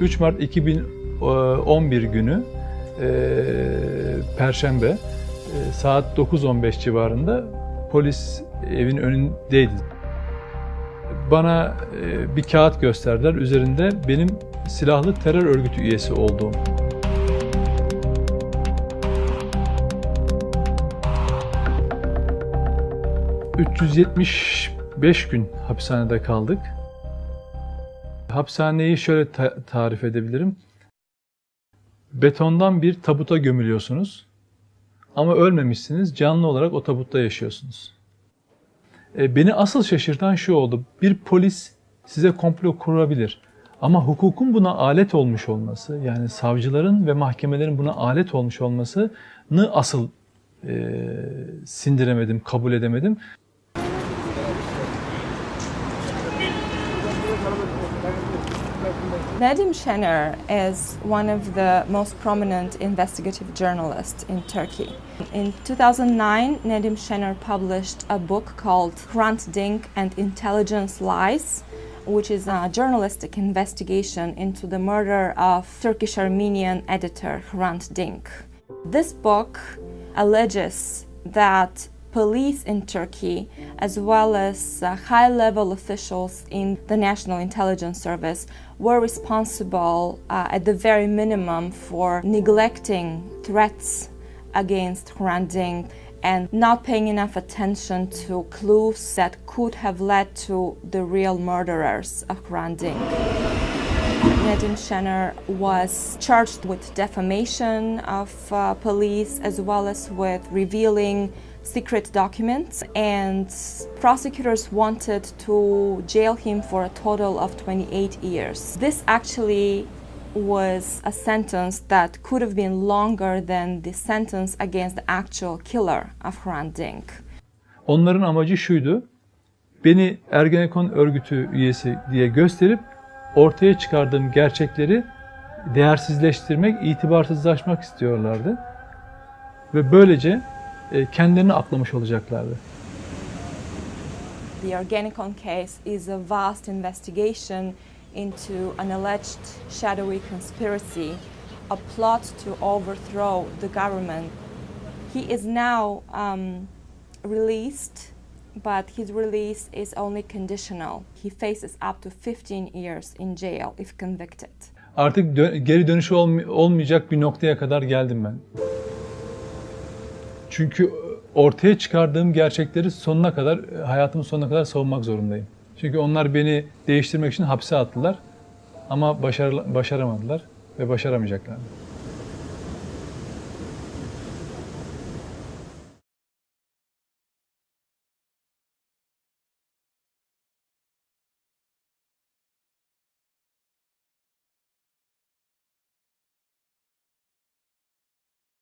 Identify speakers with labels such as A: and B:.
A: 3 Mart 2011 günü e, Perşembe e, saat 9.15 civarında polis evin önündeydi. Bana e, bir kağıt gösterdiler. Üzerinde benim silahlı terör örgütü üyesi olduğum. ...375 gün hapishanede kaldık. Hapishaneyi şöyle ta- tarif edebilirim. Betondan bir tabuta gömülüyorsunuz. Ama ölmemişsiniz, canlı olarak o tabutta yaşıyorsunuz. E, beni asıl şaşırtan şu oldu. Bir polis size komplo kurabilir. Ama hukukun buna alet olmuş olması, yani savcıların ve mahkemelerin buna alet olmuş olmasını asıl e, sindiremedim, kabul edemedim.
B: Nedim Şener is one of the most prominent investigative journalists in Turkey. In 2009, Nedim Şener published a book called Hrant Dink and Intelligence Lies, which is a journalistic investigation into the murder of Turkish Armenian editor Hrant Dink. This book alleges that police in Turkey, as well as uh, high level officials in the National Intelligence Service, were responsible uh, at the very minimum for neglecting threats against Hrant Dink and not paying enough attention to clues that could have led to the real murderers of Hrant Nedim Şener was charged with defamation of uh, police as well as with revealing secret documents and prosecutors wanted to jail him for a total of 28 years. This actually was a sentence that could have been longer than the sentence against the actual killer of Hrant Dink.
A: Onların amacı şuydu. Beni Ergenekon örgütü üyesi diye gösterip ortaya çıkardığım gerçekleri değersizleştirmek, itibarsızlaşmak istiyorlardı. Ve böylece e, kendilerini aklamış olacaklardı.
B: The Organicon case is a vast investigation into an alleged shadowy conspiracy, a plot to overthrow the government. He is now um, released, but his release is only conditional. He faces up to 15 years in jail if convicted.
A: Artık dö- geri dönüşü olm- olmayacak bir noktaya kadar geldim ben. Çünkü ortaya çıkardığım gerçekleri sonuna kadar, hayatımın sonuna kadar savunmak zorundayım. Çünkü onlar beni değiştirmek için hapse attılar ama başarı- başaramadılar ve başaramayacaklar.